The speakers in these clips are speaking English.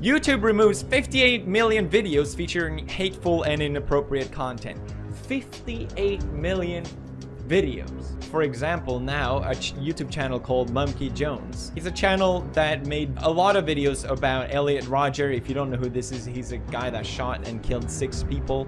YouTube removes 58 million videos featuring hateful and inappropriate content. 58 million videos. For example, now a ch YouTube channel called Mumkey Jones. He's a channel that made a lot of videos about Elliot Rodger. If you don't know who this is, he's a guy that shot and killed six people.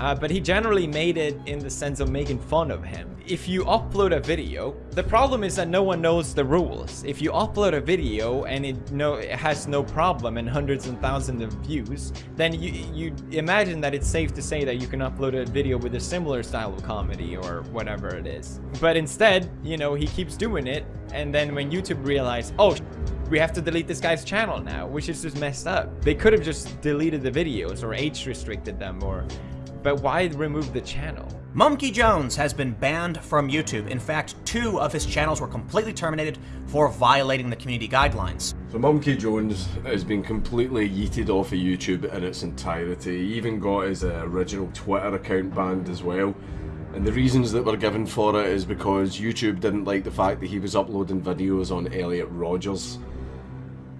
Uh, but he generally made it in the sense of making fun of him. If you upload a video, the problem is that no one knows the rules. If you upload a video and it no it has no problem and hundreds and thousands of views, then you you imagine that it's safe to say that you can upload a video with a similar style of comedy or whatever it is. But instead, you know, he keeps doing it, and then when YouTube realized, oh we have to delete this guy's channel now, which is just messed up. They could have just deleted the videos or age restricted them or but why remove the channel? Mumkey Jones has been banned from YouTube. In fact, two of his channels were completely terminated for violating the community guidelines. So Mumkey Jones has been completely yeeted off of YouTube in its entirety. He even got his uh, original Twitter account banned as well. And the reasons that were given for it is because YouTube didn't like the fact that he was uploading videos on Elliot Rodgers.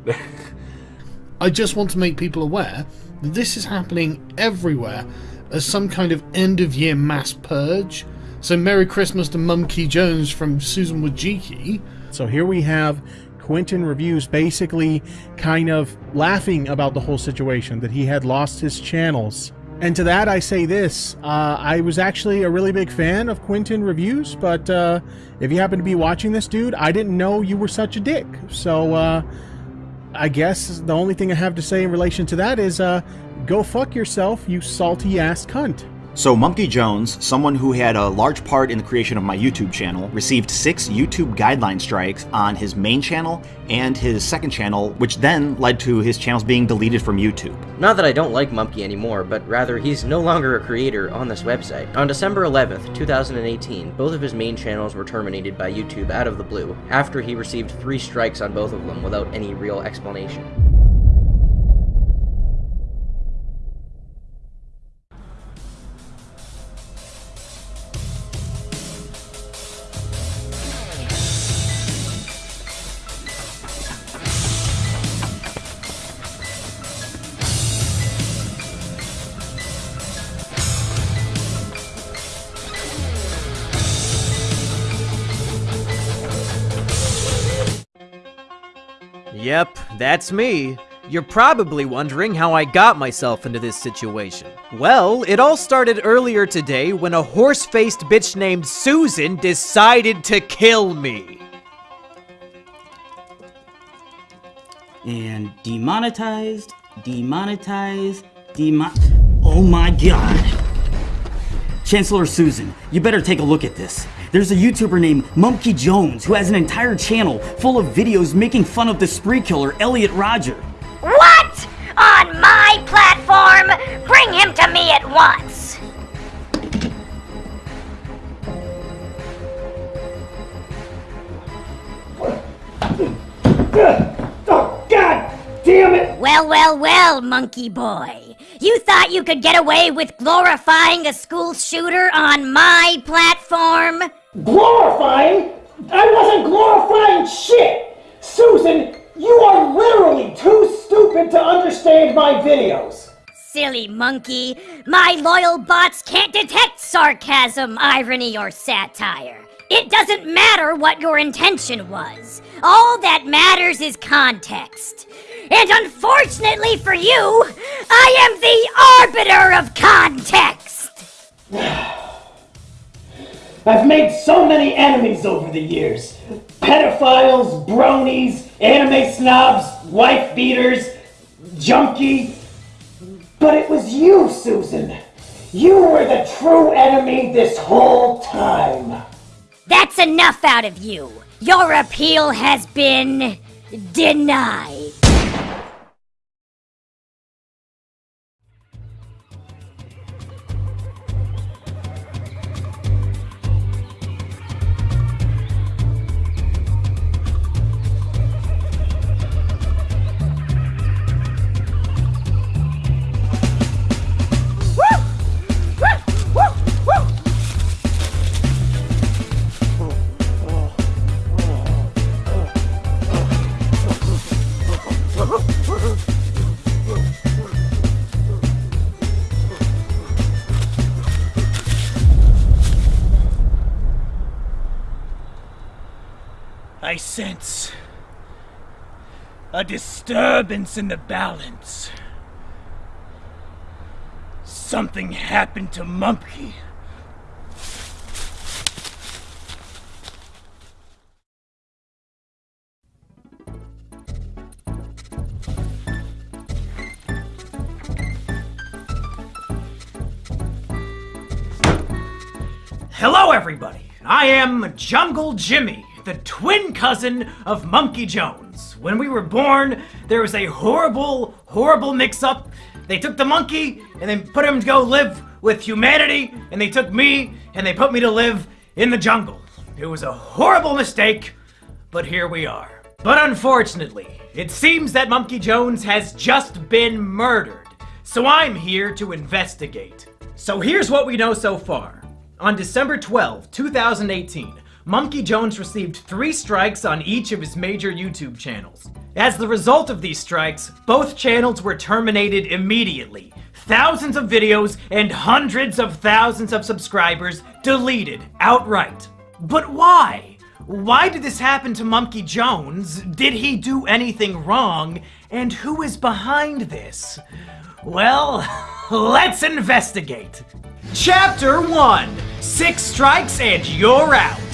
I just want to make people aware that this is happening everywhere as some kind of end of year mass purge. So Merry Christmas to Mumkey Jones from Susan Wojcicki. So here we have Quinton Reviews basically kind of laughing about the whole situation that he had lost his channels. And to that I say this, uh, I was actually a really big fan of Quinton Reviews, but uh, if you happen to be watching this dude, I didn't know you were such a dick. So uh, I guess the only thing I have to say in relation to that is uh, go fuck yourself, you salty ass cunt. So Mumkey Jones, someone who had a large part in the creation of my YouTube channel, received six YouTube guideline strikes on his main channel and his second channel, which then led to his channels being deleted from YouTube. Not that I don't like Mumkey anymore, but rather he's no longer a creator on this website. On December 11th, 2018, both of his main channels were terminated by YouTube out of the blue, after he received three strikes on both of them without any real explanation. That's me. You're probably wondering how I got myself into this situation. Well, it all started earlier today when a horse-faced bitch named Susan decided to kill me. And demonetized, demonetized, demon- Oh my god! Chancellor Susan, you better take a look at this. There's a YouTuber named Mumkey Jones who has an entire channel full of videos making fun of the spree killer Elliot Rodger. What? On my platform? Bring him to me at once! Oh, God damn it! Well, well, well, monkey boy. You thought you could get away with glorifying a school shooter on my platform? Glorifying? I wasn't glorifying shit! Susan, you are literally too stupid to understand my videos! Silly monkey. My loyal bots can't detect sarcasm, irony, or satire. It doesn't matter what your intention was. All that matters is context. And unfortunately for you, I am the arbiter of context! I've made so many enemies over the years. Pedophiles, bronies, anime snobs, wife beaters, junkie. But it was you, Susan. You were the true enemy this whole time. That's enough out of you. Your appeal has been denied. Disturbance in the balance. Something happened to Mumpy. Hello, everybody. I am Jungle Jimmy, the twin cousin of Mumkey Jones. When we were born, there was a horrible, horrible mix-up. They took the monkey and they put him to go live with humanity, and they took me and they put me to live in the jungle. It was a horrible mistake, but here we are. But unfortunately, it seems that Mumkey Jones has just been murdered. So I'm here to investigate. So here's what we know so far. On December 12, 2018, Mumkey Jones received three strikes on each of his major YouTube channels. As the result of these strikes, both channels were terminated immediately. Thousands of videos and hundreds of thousands of subscribers deleted outright. But why? Why did this happen to Mumkey Jones? Did he do anything wrong? And who is behind this? Well, let's investigate. Chapter 1 Six strikes and you're out.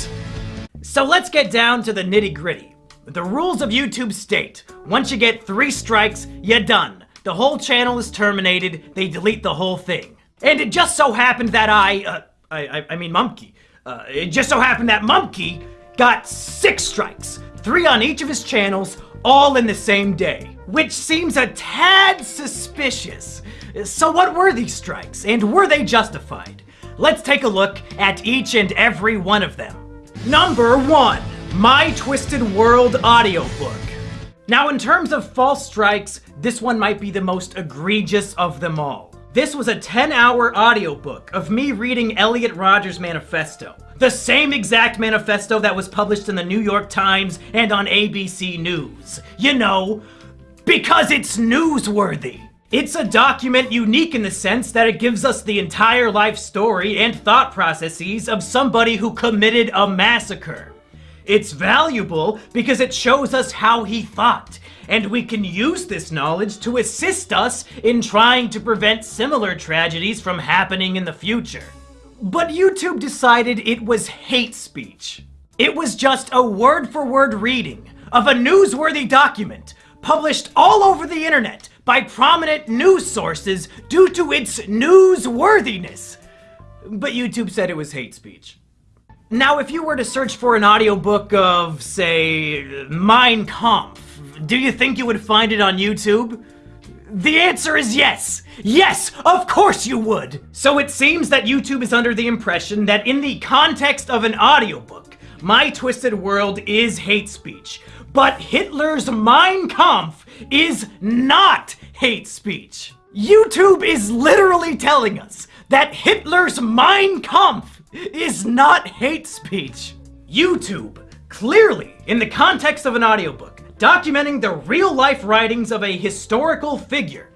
So let's get down to the nitty gritty. The rules of YouTube state once you get three strikes, you're done. The whole channel is terminated, they delete the whole thing. And it just so happened that I, uh, I, I, I mean Mumkey, uh, it just so happened that Mumkey got six strikes, three on each of his channels, all in the same day, which seems a tad suspicious. So what were these strikes, and were they justified? Let's take a look at each and every one of them. Number 1. My Twisted World audiobook. Now in terms of false strikes, this one might be the most egregious of them all. This was a 10-hour audiobook of me reading Elliot Rodgers' manifesto. The same exact manifesto that was published in the New York Times and on ABC News. You know, because it's newsworthy. It's a document unique in the sense that it gives us the entire life story and thought processes of somebody who committed a massacre. It's valuable because it shows us how he thought, and we can use this knowledge to assist us in trying to prevent similar tragedies from happening in the future. But YouTube decided it was hate speech. It was just a word-for-word -word reading of a newsworthy document published all over the internet by prominent news sources due to its newsworthiness. But YouTube said it was hate speech. Now, if you were to search for an audiobook of, say, Mein Kampf, do you think you would find it on YouTube? The answer is yes! Yes, of course you would! So it seems that YouTube is under the impression that in the context of an audiobook, My Twisted World is hate speech, but Hitler's Mein Kampf is not hate speech. YouTube is literally telling us that Hitler's Mein Kampf is not hate speech. YouTube, clearly, in the context of an audiobook, documenting the real-life writings of a historical figure,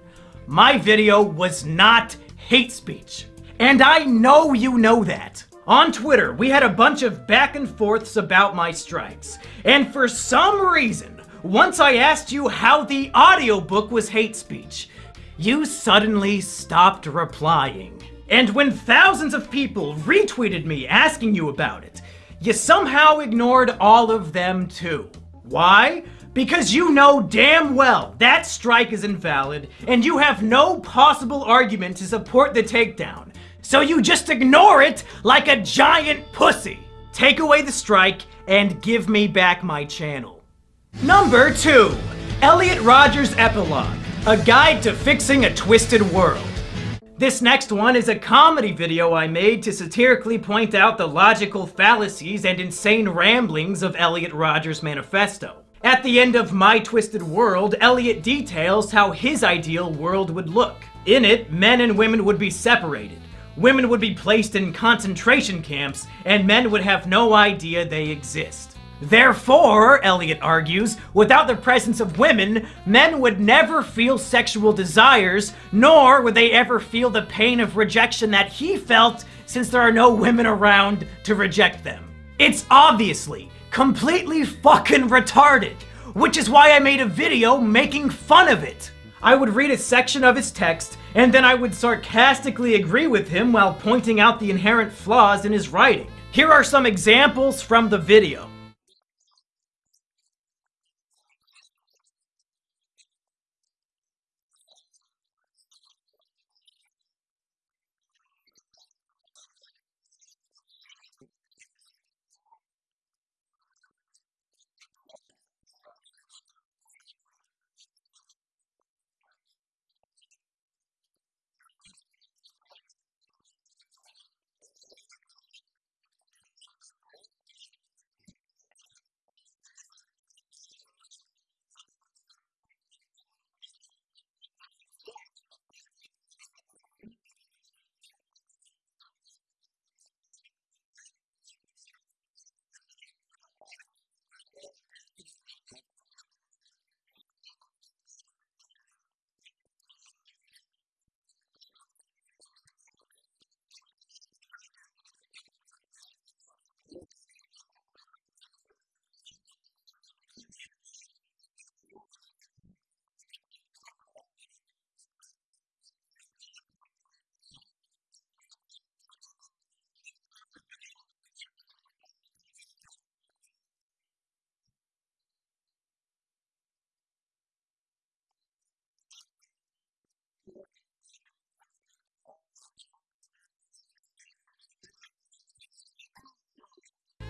my video was not hate speech. And I know you know that. On Twitter, we had a bunch of back and forths about my strikes. And for some reason, once I asked you how the audiobook was hate speech, you suddenly stopped replying. And when thousands of people retweeted me asking you about it, you somehow ignored all of them too. Why? Because you know damn well that strike is invalid, and you have no possible argument to support the takedown. So you just ignore it like a giant pussy. Take away the strike and give me back my channel. Number 2. Elliot Rodgers Epilogue. A Guide to Fixing a Twisted World. This next one is a comedy video I made to satirically point out the logical fallacies and insane ramblings of Elliot Rodgers' manifesto. At the end of My Twisted World, Elliot details how his ideal world would look. In it, men and women would be separated women would be placed in concentration camps, and men would have no idea they exist. Therefore, Elliot argues, without the presence of women, men would never feel sexual desires, nor would they ever feel the pain of rejection that he felt since there are no women around to reject them. It's obviously completely fucking retarded, which is why I made a video making fun of it. I would read a section of his text, and then I would sarcastically agree with him while pointing out the inherent flaws in his writing. Here are some examples from the video.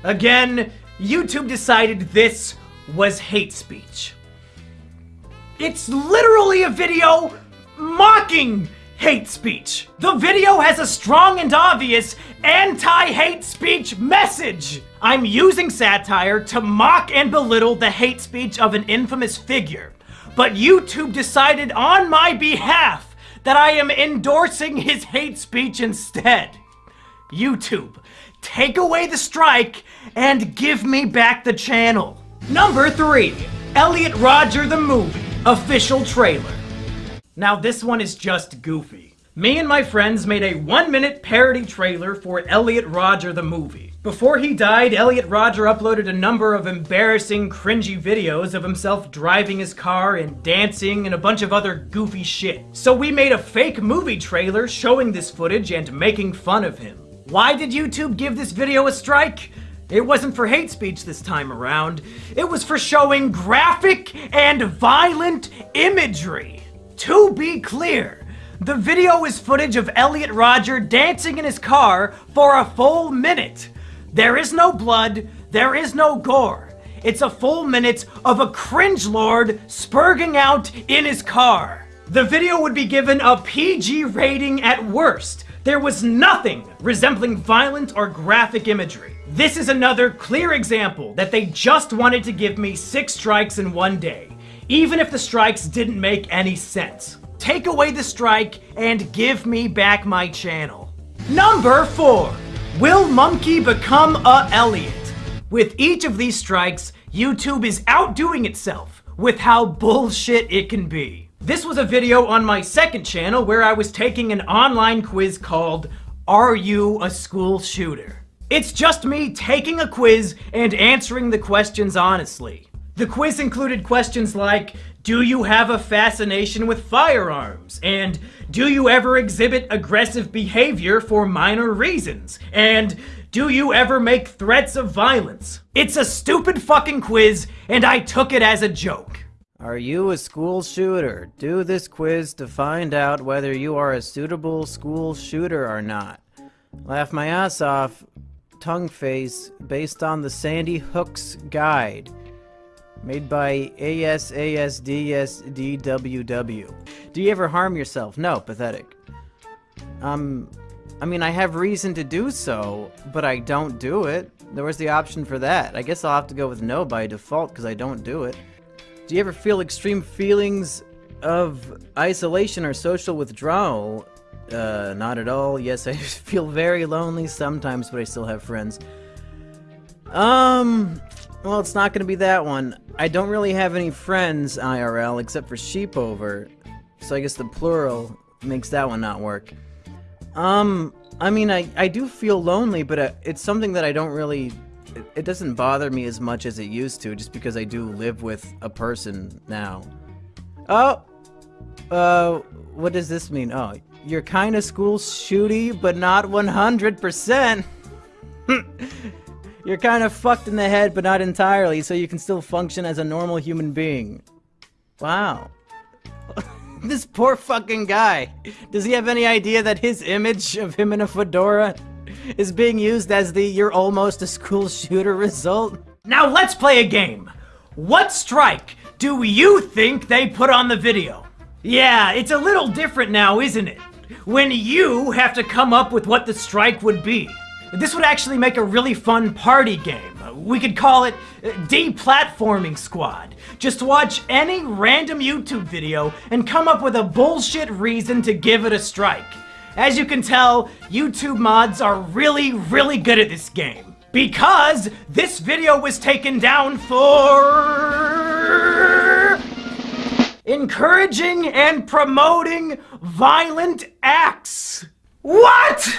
Again, YouTube decided this was hate speech. It's literally a video mocking hate speech. The video has a strong and obvious anti-hate speech message. I'm using satire to mock and belittle the hate speech of an infamous figure. But YouTube decided on my behalf that I am endorsing his hate speech instead. YouTube, take away the strike and give me back the channel. Number 3. Elliot Rodger the Movie Official Trailer. Now this one is just goofy. Me and my friends made a one minute parody trailer for Elliot Rodger the movie. Before he died, Elliot Rodger uploaded a number of embarrassing, cringy videos of himself driving his car and dancing and a bunch of other goofy shit. So we made a fake movie trailer showing this footage and making fun of him. Why did YouTube give this video a strike? It wasn't for hate speech this time around. It was for showing graphic and violent imagery. To be clear, the video is footage of Elliot Rodger dancing in his car for a full minute. There is no blood, there is no gore. It's a full minute of a cringe lord spurging out in his car. The video would be given a PG rating at worst. There was nothing resembling violent or graphic imagery. This is another clear example that they just wanted to give me six strikes in one day, even if the strikes didn't make any sense. Take away the strike and give me back my channel. Number 4. Will Mumkey become a Elliot? With each of these strikes, YouTube is outdoing itself with how bullshit it can be. This was a video on my second channel where I was taking an online quiz called Are You a School Shooter? It's just me taking a quiz and answering the questions honestly. The quiz included questions like, do you have a fascination with firearms? And do you ever exhibit aggressive behavior for minor reasons? And do you ever make threats of violence? It's a stupid fucking quiz, and I took it as a joke. Are you a school shooter? Do this quiz to find out whether you are a suitable school shooter or not. Laugh my ass off, tongue face based on the Sandy Hooks Guide, made by ASASDSDWW. Do you ever harm yourself? No, pathetic. Um, I mean, I have reason to do so, but I don't do it. There was the option for that. I guess I'll have to go with no by default because I don't do it. Do you ever feel extreme feelings of isolation or social withdrawal? Uh, not at all. Yes, I feel very lonely sometimes, but I still have friends. Um, well, it's not gonna be that one. I don't really have any friends IRL except for Sheepover, so I guess the plural makes that one not work. Um, I mean, I, I do feel lonely, but uh, it's something that I don't really it, it doesn't bother me as much as it used to, just because I do live with a person now. Oh, uh, what does this mean? Oh, you're kind of school shooty, but not 100%. you're kind of fucked in the head, but not entirely, so you can still function as a normal human being. Wow. this poor fucking guy. Does he have any idea that his image of him in a fedora is being used as the you're almost a school shooter result? Now let's play a game. What strike do you think they put on the video? Yeah, it's a little different now, isn't it? When you have to come up with what the strike would be. This would actually make a really fun party game. We could call it uh, Deplatforming Squad. Just watch any random YouTube video and come up with a bullshit reason to give it a strike. As you can tell, YouTube mods are really, really good at this game. Because this video was taken down for... Encouraging and promoting violent acts. What?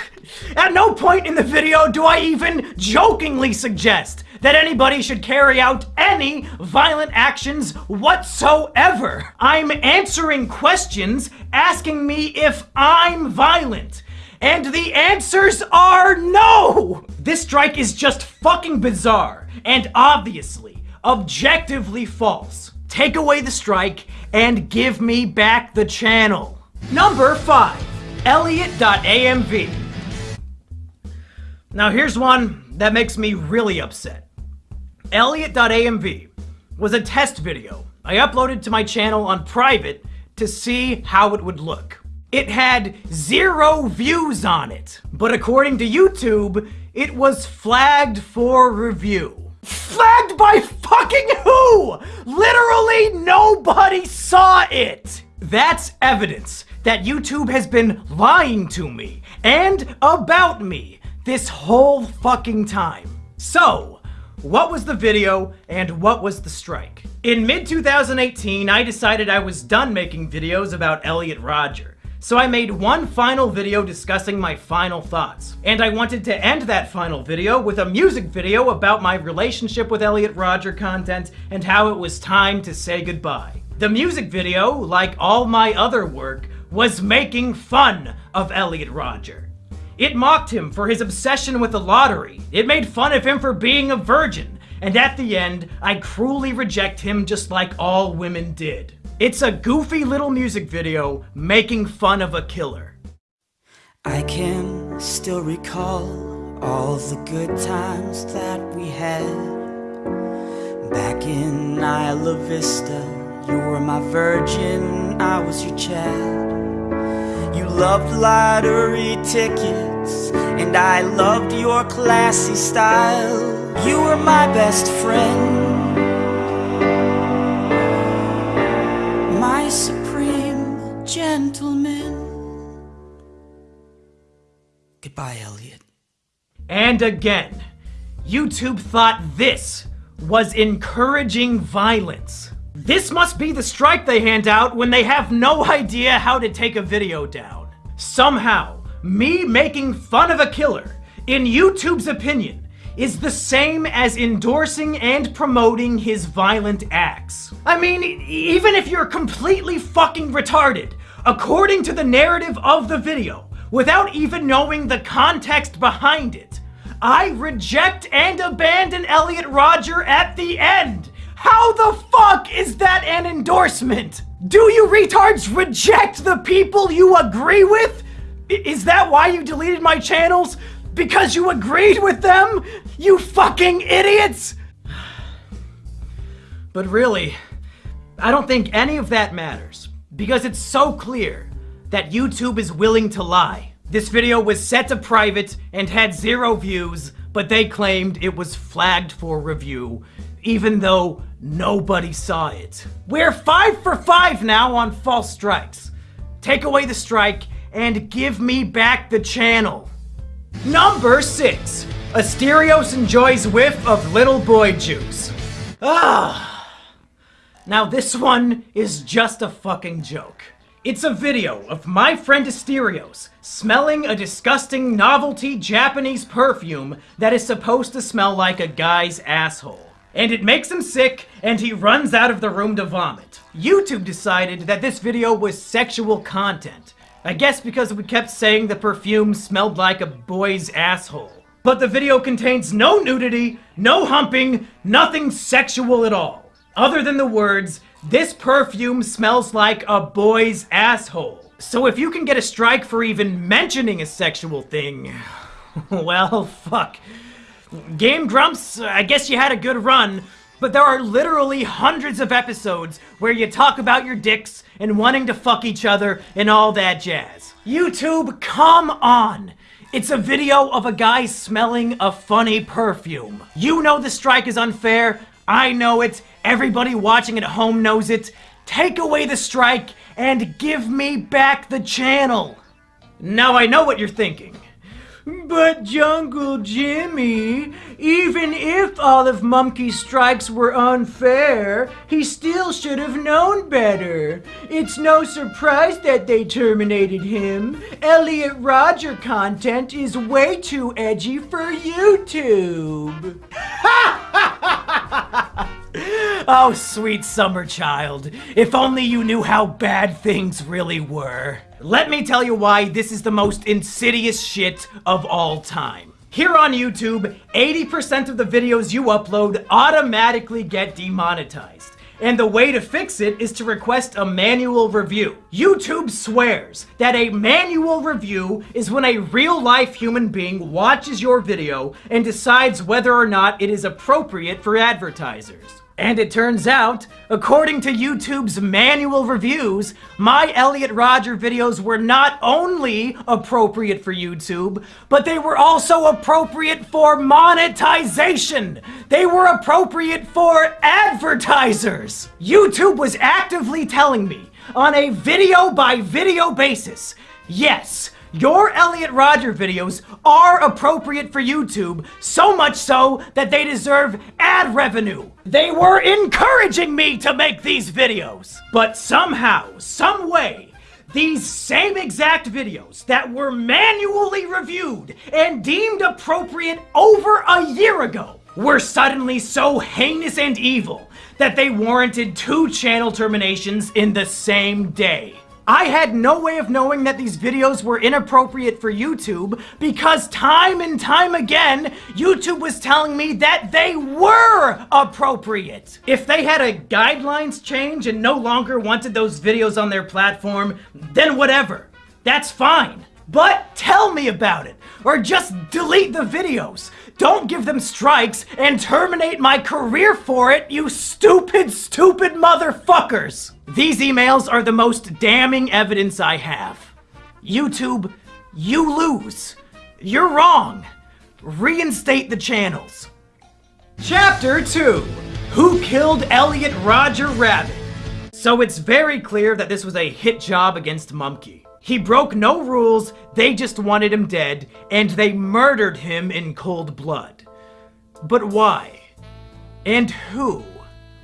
At no point in the video do I even jokingly suggest that anybody should carry out any violent actions whatsoever. I'm answering questions asking me if I'm violent. And the answers are no! This strike is just fucking bizarre and obviously, objectively false. Take away the strike and give me back the channel. Number 5. Elliot.amv. Now here's one that makes me really upset. Elliot.amv was a test video I uploaded to my channel on private to see how it would look. It had zero views on it, but according to YouTube, it was flagged for review. Flagged by fucking who? Literally nobody saw it! That's evidence that YouTube has been lying to me and about me this whole fucking time. So, what was the video and what was the strike? In mid 2018, I decided I was done making videos about Elliot Rodger. So I made one final video discussing my final thoughts. And I wanted to end that final video with a music video about my relationship with Elliot Rodger content and how it was time to say goodbye. The music video, like all my other work, was making fun of Elliot Rodger. It mocked him for his obsession with the lottery. It made fun of him for being a virgin. And at the end, I cruelly reject him just like all women did. It's a goofy little music video making fun of a killer. I can still recall all the good times that we had Back in Isla Vista you were my virgin, I was your Chad loved lottery tickets And I loved your classy style You were my best friend My supreme gentleman Goodbye, Elliot. And again, YouTube thought this was encouraging violence. This must be the strike they hand out when they have no idea how to take a video down. Somehow, me making fun of a killer, in YouTube's opinion, is the same as endorsing and promoting his violent acts. I mean, even if you're completely fucking retarded, according to the narrative of the video, without even knowing the context behind it, I reject and abandon Elliot Rodger at the end how the fuck is that an endorsement? Do you retards reject the people you agree with? Is that why you deleted my channels? Because you agreed with them? You fucking idiots! But really, I don't think any of that matters. Because it's so clear that YouTube is willing to lie. This video was set to private and had zero views, but they claimed it was flagged for review, even though Nobody saw it. We're five for five now on false strikes. Take away the strike and give me back the channel. Number six, Asterios enjoys whiff of little boy juice. Ah. Now this one is just a fucking joke. It's a video of my friend Asterios smelling a disgusting novelty Japanese perfume that is supposed to smell like a guy's asshole. And it makes him sick, and he runs out of the room to vomit. YouTube decided that this video was sexual content. I guess because we kept saying the perfume smelled like a boy's asshole. But the video contains no nudity, no humping, nothing sexual at all. Other than the words, this perfume smells like a boy's asshole. So if you can get a strike for even mentioning a sexual thing, well, fuck. Game Grumps, I guess you had a good run, but there are literally hundreds of episodes where you talk about your dicks and wanting to fuck each other and all that jazz. YouTube, come on! It's a video of a guy smelling a funny perfume. You know the strike is unfair. I know it. Everybody watching at home knows it. Take away the strike and give me back the channel. Now I know what you're thinking. But Jungle Jimmy, even if all of Mumkey's strikes were unfair, he still should have known better. It's no surprise that they terminated him. Elliot Rodger content is way too edgy for YouTube. oh, sweet summer child. If only you knew how bad things really were. Let me tell you why this is the most insidious shit of all time. Here on YouTube, 80% of the videos you upload automatically get demonetized. And the way to fix it is to request a manual review. YouTube swears that a manual review is when a real life human being watches your video and decides whether or not it is appropriate for advertisers. And it turns out, according to YouTube's manual reviews, my Elliot Rodger videos were not only appropriate for YouTube, but they were also appropriate for monetization. They were appropriate for advertisers. YouTube was actively telling me on a video by video basis, yes, your Elliot Rodger videos are appropriate for YouTube, so much so that they deserve ad revenue. They were encouraging me to make these videos. But somehow, some way, these same exact videos that were manually reviewed and deemed appropriate over a year ago were suddenly so heinous and evil that they warranted two channel terminations in the same day. I had no way of knowing that these videos were inappropriate for YouTube because time and time again, YouTube was telling me that they were appropriate. If they had a guidelines change and no longer wanted those videos on their platform, then whatever. That's fine. But tell me about it, or just delete the videos. Don't give them strikes and terminate my career for it, you stupid, stupid motherfuckers! These emails are the most damning evidence I have. YouTube, you lose. You're wrong. Reinstate the channels. Chapter 2 Who Killed Elliot Roger Rabbit? So it's very clear that this was a hit job against Mumkey. He broke no rules, they just wanted him dead, and they murdered him in cold blood. But why? And who?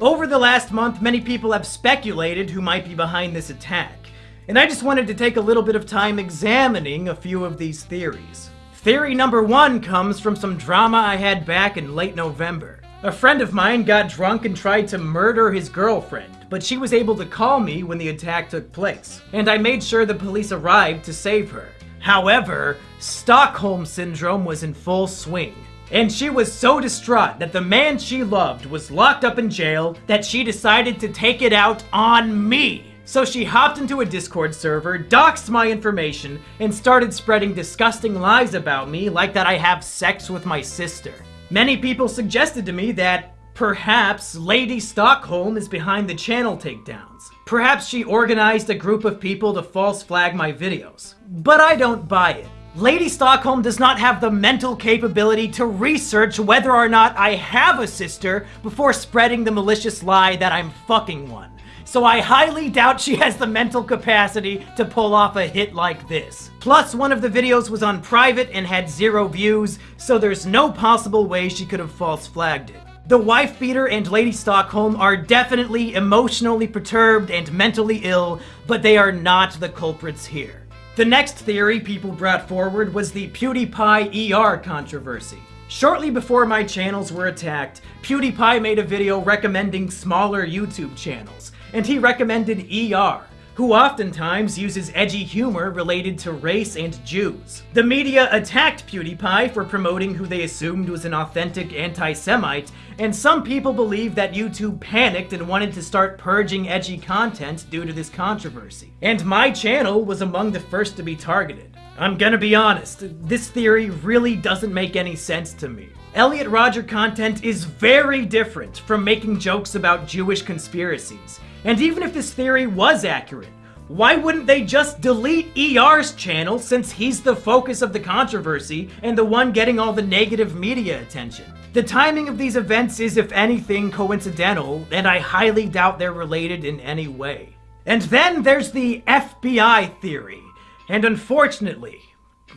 Over the last month, many people have speculated who might be behind this attack, and I just wanted to take a little bit of time examining a few of these theories. Theory number one comes from some drama I had back in late November. A friend of mine got drunk and tried to murder his girlfriend, but she was able to call me when the attack took place, and I made sure the police arrived to save her. However, Stockholm Syndrome was in full swing, and she was so distraught that the man she loved was locked up in jail that she decided to take it out on me. So she hopped into a Discord server, doxed my information, and started spreading disgusting lies about me like that I have sex with my sister. Many people suggested to me that perhaps Lady Stockholm is behind the channel takedowns. Perhaps she organized a group of people to false flag my videos. But I don't buy it. Lady Stockholm does not have the mental capability to research whether or not I have a sister before spreading the malicious lie that I'm fucking one. So I highly doubt she has the mental capacity to pull off a hit like this. Plus, one of the videos was on private and had zero views, so there's no possible way she could have false flagged it. The wife beater and Lady Stockholm are definitely emotionally perturbed and mentally ill, but they are not the culprits here. The next theory people brought forward was the PewDiePie ER controversy. Shortly before my channels were attacked, PewDiePie made a video recommending smaller YouTube channels, and he recommended ER, who oftentimes uses edgy humor related to race and Jews. The media attacked PewDiePie for promoting who they assumed was an authentic anti-Semite, and some people believe that YouTube panicked and wanted to start purging edgy content due to this controversy. And my channel was among the first to be targeted. I'm gonna be honest, this theory really doesn't make any sense to me. Elliot Rodger content is very different from making jokes about Jewish conspiracies. And even if this theory was accurate, why wouldn't they just delete ER's channel since he's the focus of the controversy and the one getting all the negative media attention? The timing of these events is, if anything, coincidental, and I highly doubt they're related in any way. And then there's the FBI theory, and unfortunately,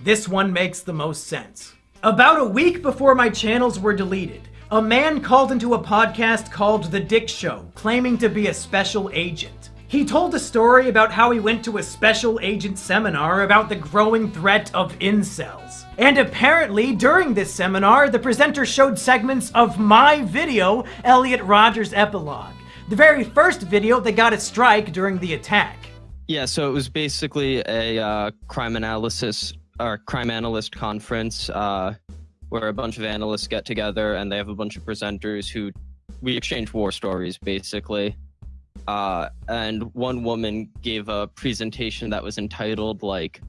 this one makes the most sense. About a week before my channels were deleted, a man called into a podcast called The Dick Show, claiming to be a special agent. He told a story about how he went to a special agent seminar about the growing threat of incels. And apparently, during this seminar, the presenter showed segments of my video, Elliot Rodger's Epilogue, the very first video that got a strike during the attack. Yeah, so it was basically a uh, crime analysis or crime analyst conference. Uh, where a bunch of analysts get together and they have a bunch of presenters who we exchange war stories basically. Uh, and one woman gave a presentation that was entitled like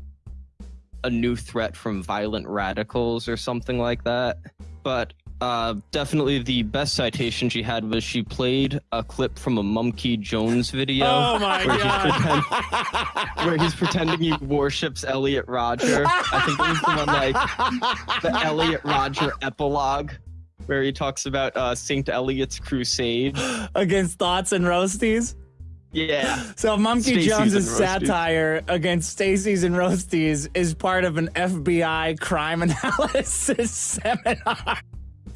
a new threat from violent radicals or something like that. But uh, definitely the best citation she had was she played a clip from a Mumkey Jones video. Oh my where god! He's pretend, where he's pretending he worships Elliot Rodger. I think it was the one like the Elliot Rodger epilogue, where he talks about uh, Saint Elliot's crusade against thoughts and roasties. Yeah. So Monkey Stacey's Jones's satire against Stacy's and Roasties is part of an FBI crime analysis seminar.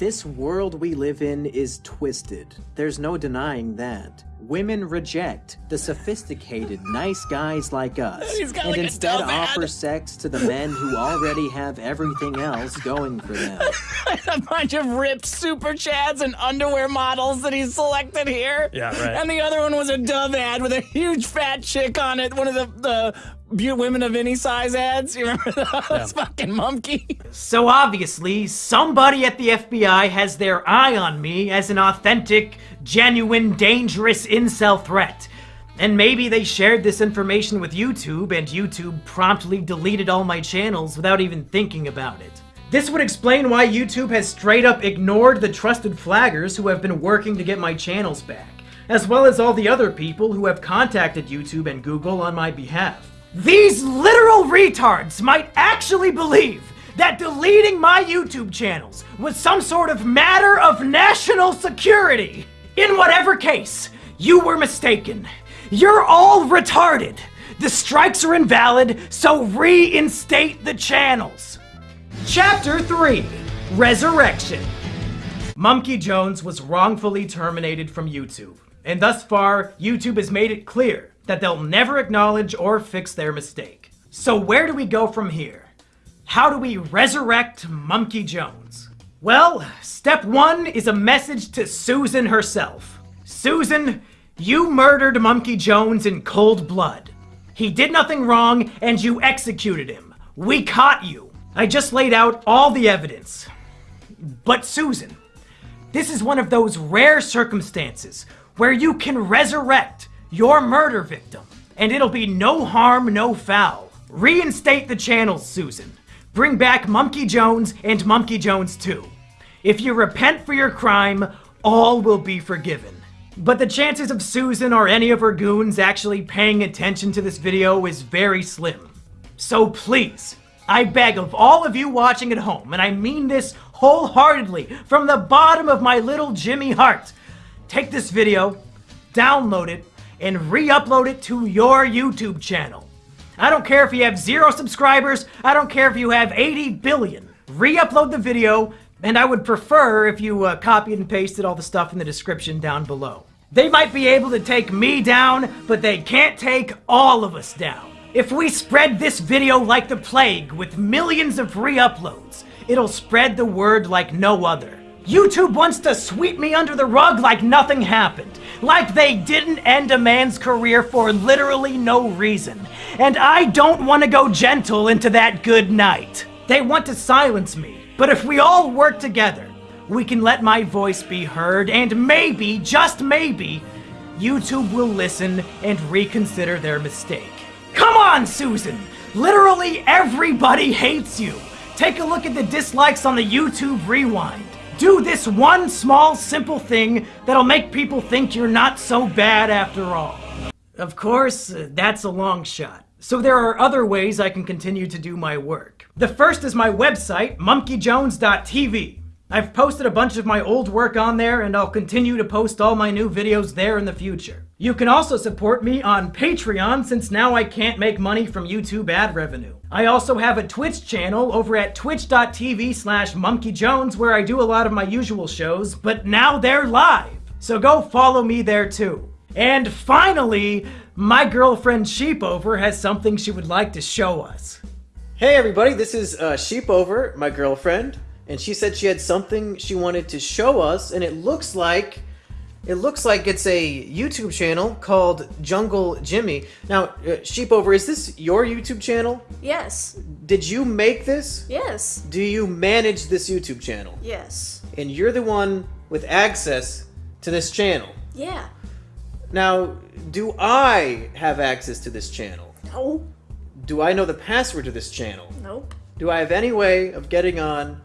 This world we live in is twisted. There's no denying that. Women reject the sophisticated, nice guys like us, and like instead dumb ad. offer sex to the men who already have everything else going for them. a bunch of ripped super chads and underwear models that he selected here. Yeah, right. And the other one was a Dove ad with a huge fat chick on it. One of the the be- women of any size ads. You remember those? Fucking monkey. So obviously, somebody at the FBI has their eye on me as an authentic, genuine, dangerous incel threat. And maybe they shared this information with YouTube, and YouTube promptly deleted all my channels without even thinking about it. This would explain why YouTube has straight up ignored the trusted flaggers who have been working to get my channels back, as well as all the other people who have contacted YouTube and Google on my behalf. These literal retards might actually believe that deleting my YouTube channels was some sort of matter of national security. In whatever case, you were mistaken. You're all retarded. The strikes are invalid, so reinstate the channels. Chapter 3 Resurrection. Mumkey Jones was wrongfully terminated from YouTube, and thus far, YouTube has made it clear that they'll never acknowledge or fix their mistake. So, where do we go from here? How do we resurrect Mumkey Jones? Well, step one is a message to Susan herself. Susan, you murdered Mumkey Jones in cold blood. He did nothing wrong, and you executed him. We caught you. I just laid out all the evidence. But Susan, this is one of those rare circumstances where you can resurrect your murder victim, and it'll be no harm, no foul. Reinstate the channels, Susan. Bring back Mumkey Jones and Mumkey Jones 2. If you repent for your crime, all will be forgiven. But the chances of Susan or any of her goons actually paying attention to this video is very slim. So please, I beg of all of you watching at home, and I mean this wholeheartedly from the bottom of my little Jimmy heart, take this video, download it, and re-upload it to your YouTube channel. I don't care if you have zero subscribers, I don't care if you have 80 billion. Re-upload the video, And I would prefer if you uh, copied and pasted all the stuff in the description down below. They might be able to take me down, but they can't take all of us down. If we spread this video like the plague with millions of re-uploads, it'll spread the word like no other. YouTube wants to sweep me under the rug like nothing happened. Like they didn't end a man's career for literally no reason. And I don't want to go gentle into that good night. They want to silence me. But if we all work together, we can let my voice be heard and maybe, just maybe, YouTube will listen and reconsider their mistake. Come on, Susan! Literally everybody hates you! Take a look at the dislikes on the YouTube Rewind. Do this one small, simple thing that'll make people think you're not so bad after all. Of course, uh, that's a long shot. So there are other ways I can continue to do my work. The first is my website, mumkeyjones.tv. I've posted a bunch of my old work on there, and I'll continue to post all my new videos there in the future. You can also support me on Patreon since now I can't make money from YouTube ad revenue. I also have a Twitch channel over at twitch.tv slash mumkeyjones where I do a lot of my usual shows, but now they're live. So go follow me there too. And finally, my girlfriend Sheepover has something she would like to show us. Hey everybody, this is uh, Sheepover, my girlfriend, and she said she had something she wanted to show us, and it looks like it looks like it's a YouTube channel called Jungle Jimmy. Now, uh, Sheepover, is this your YouTube channel? Yes. Did you make this? Yes. Do you manage this YouTube channel? Yes. And you're the one with access to this channel. Yeah. Now, do I have access to this channel? No. Do I know the password to this channel? Nope. Do I have any way of getting on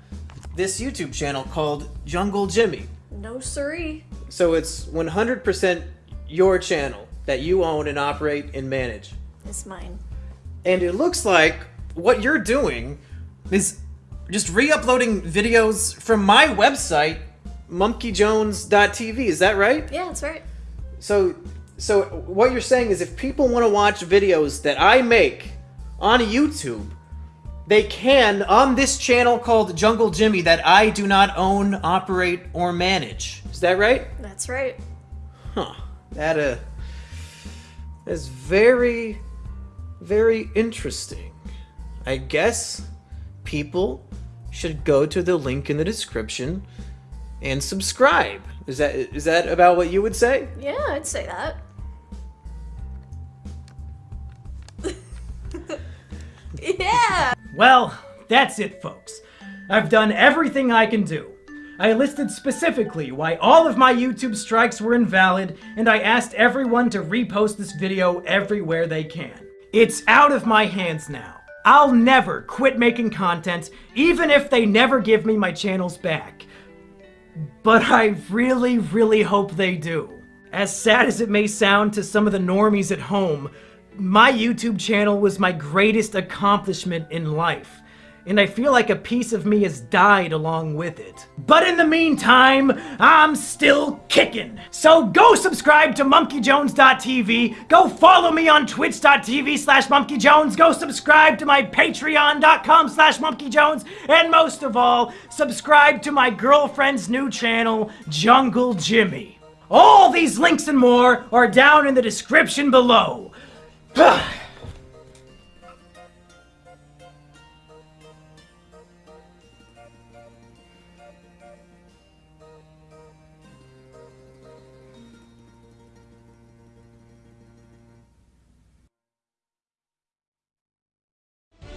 this YouTube channel called Jungle Jimmy? No siree. So it's 100% your channel that you own and operate and manage. It's mine. And it looks like what you're doing is just re-uploading videos from my website, mumkeyjones.tv. Is that right? Yeah, that's right. So so what you're saying is if people want to watch videos that I make on YouTube, they can on this channel called Jungle Jimmy that I do not own, operate, or manage. Is that right? That's right. Huh. That uh is very very interesting. I guess people should go to the link in the description and subscribe. Is that is that about what you would say? Yeah, I'd say that. yeah! Well, that's it, folks. I've done everything I can do. I listed specifically why all of my YouTube strikes were invalid, and I asked everyone to repost this video everywhere they can. It's out of my hands now. I'll never quit making content, even if they never give me my channels back. But I really, really hope they do. As sad as it may sound to some of the normies at home, my YouTube channel was my greatest accomplishment in life, and I feel like a piece of me has died along with it. But in the meantime, I'm still kicking. So go subscribe to mumkeyjones.tv, go follow me on twitch.tv slash mumkeyjones, go subscribe to my patreon.com slash mumkeyjones, and most of all, subscribe to my girlfriend's new channel, Jungle Jimmy. All these links and more are down in the description below.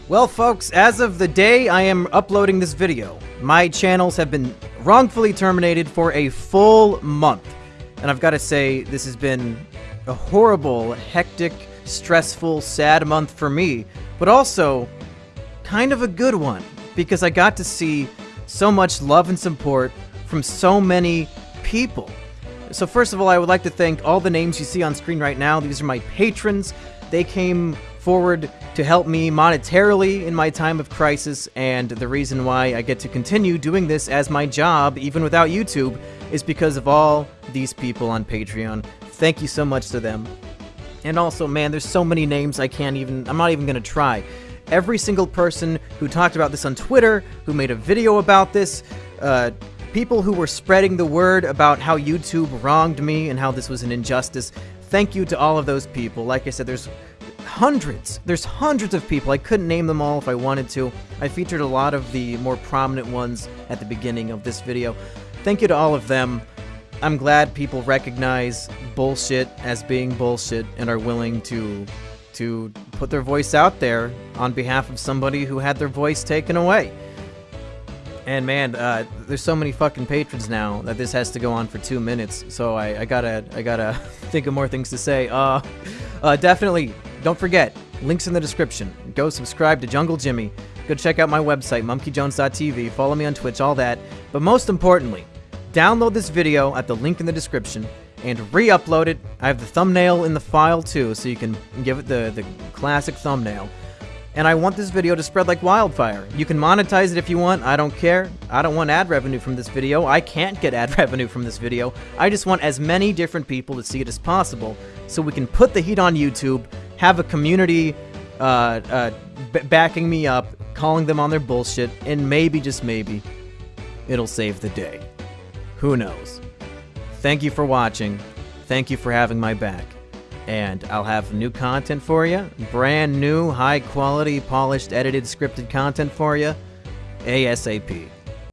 Well, folks, as of the day I am uploading this video, my channels have been wrongfully terminated for a full month. And I've got to say, this has been a horrible, hectic, stressful, sad month for me, but also kind of a good one because I got to see so much love and support from so many people. So first of all, I would like to thank all the names you see on screen right now. These are my patrons. They came forward to help me monetarily in my time of crisis, and the reason why I get to continue doing this as my job, even without YouTube, is because of all these people on Patreon. Thank you so much to them. And also, man, there's so many names I can't even, I'm not even gonna try. Every single person who talked about this on Twitter, who made a video about this, uh, people who were spreading the word about how YouTube wronged me and how this was an injustice. Thank you to all of those people. Like I said, there's hundreds. There's hundreds of people. I couldn't name them all if I wanted to. I featured a lot of the more prominent ones at the beginning of this video. Thank you to all of them. I'm glad people recognize bullshit as being bullshit and are willing to to put their voice out there on behalf of somebody who had their voice taken away. And man, uh, there's so many fucking patrons now that this has to go on for two minutes. So I, I gotta, I gotta think of more things to say. Uh, uh, definitely, don't forget, links in the description. Go subscribe to Jungle Jimmy. Go check out my website, mumkeyjones.tv. Follow me on Twitch, all that. But most importantly, download this video at the link in the description and re-upload it. I have the thumbnail in the file too, so you can give it the, the classic thumbnail. And I want this video to spread like wildfire. You can monetize it if you want, I don't care. I don't want ad revenue from this video. I can't get ad revenue from this video. I just want as many different people to see it as possible, so we can put the heat on YouTube, have a community uh, uh, backing me up, calling them on their bullshit, and maybe, just maybe, it'll save the day. Who knows? Thank you for watching. Thank you for having my back. And I'll have new content for you. Brand new, high quality, polished, edited, scripted content for you. ASAP.